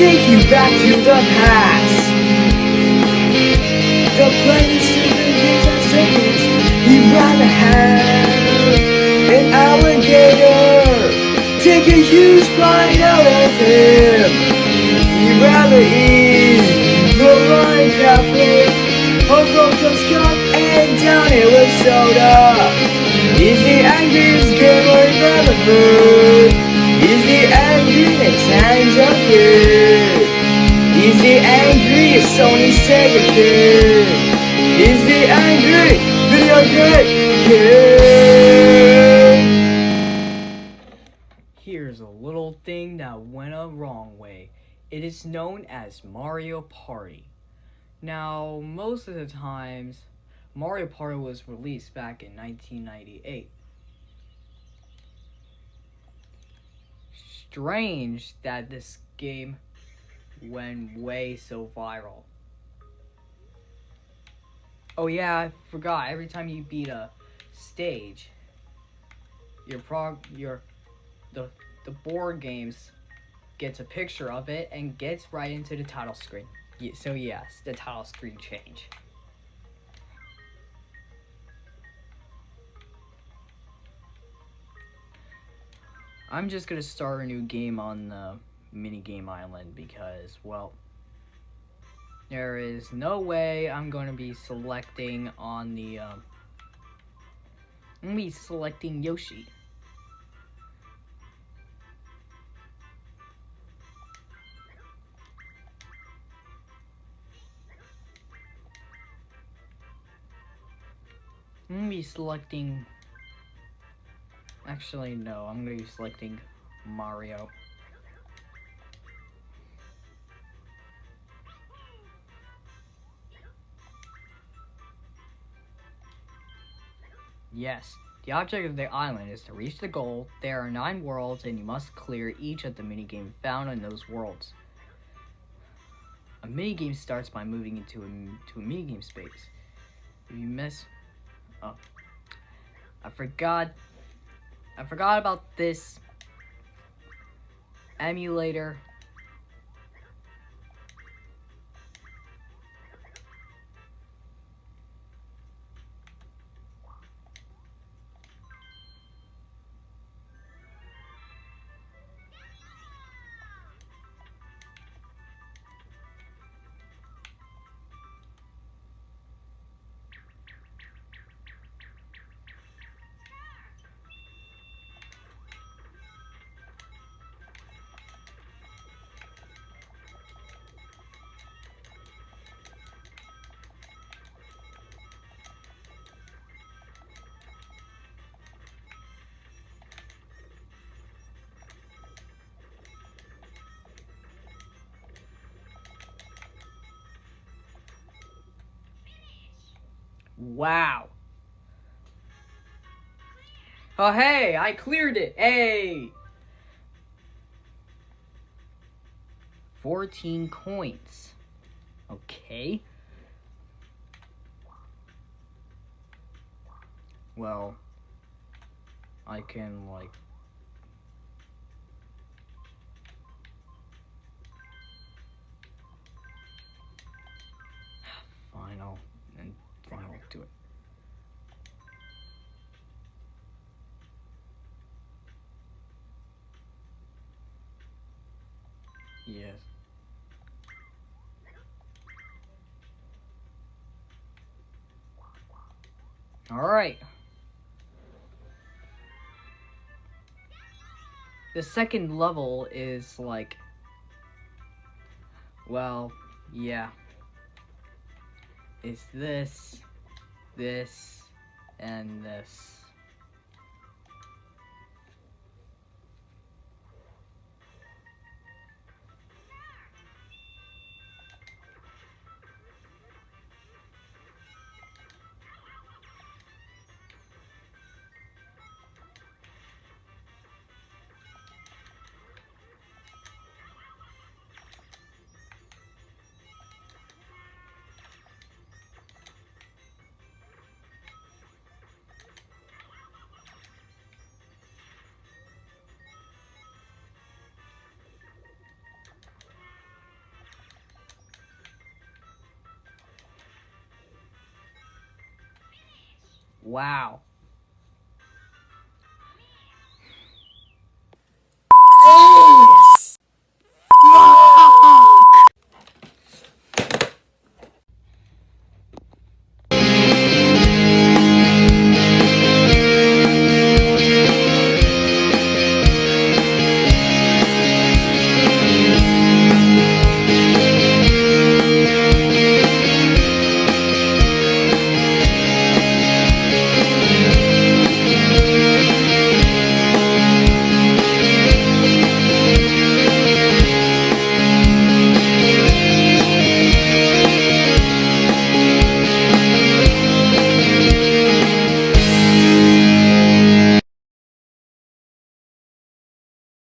take you back to the past. The planet stupid hits and seconds. He'd rather have an alligator take a huge bite out of him. He'd rather eat the line cafe or Broncos cup and down it with soda. He's the angriest gamer you've ever heard. The angriest Sony Sega kid. He's the angry video game kid. Here's a little thing that went a wrong way. It is known as Mario Party. Now, most of the times, Mario Party was released back in 1998. Strange that this game went way so viral. Oh yeah, I forgot. Every time you beat a stage, your prog your the the board games gets a picture of it and gets right into the title screen. Yeah, so yes, the title screen change. I'm just gonna start a new game on the minigame island because, well, there is no way I'm going to be selecting on the, um, I'm going to be selecting Yoshi. I'm going to be selecting Actually, no. I'm going to be selecting Mario. Yes. The object of the island is to reach the goal. There are nine worlds, and you must clear each of the minigame found in those worlds. A minigame starts by moving into a, to a minigame space. If you miss... Oh. I forgot I forgot about this emulator Wow. Oh, hey, I cleared it. Hey. 14 coins. Okay. Well, I can, like, and final to it. Yes. All right. The second level is like, well, yeah. Is this, this, and this. Wow.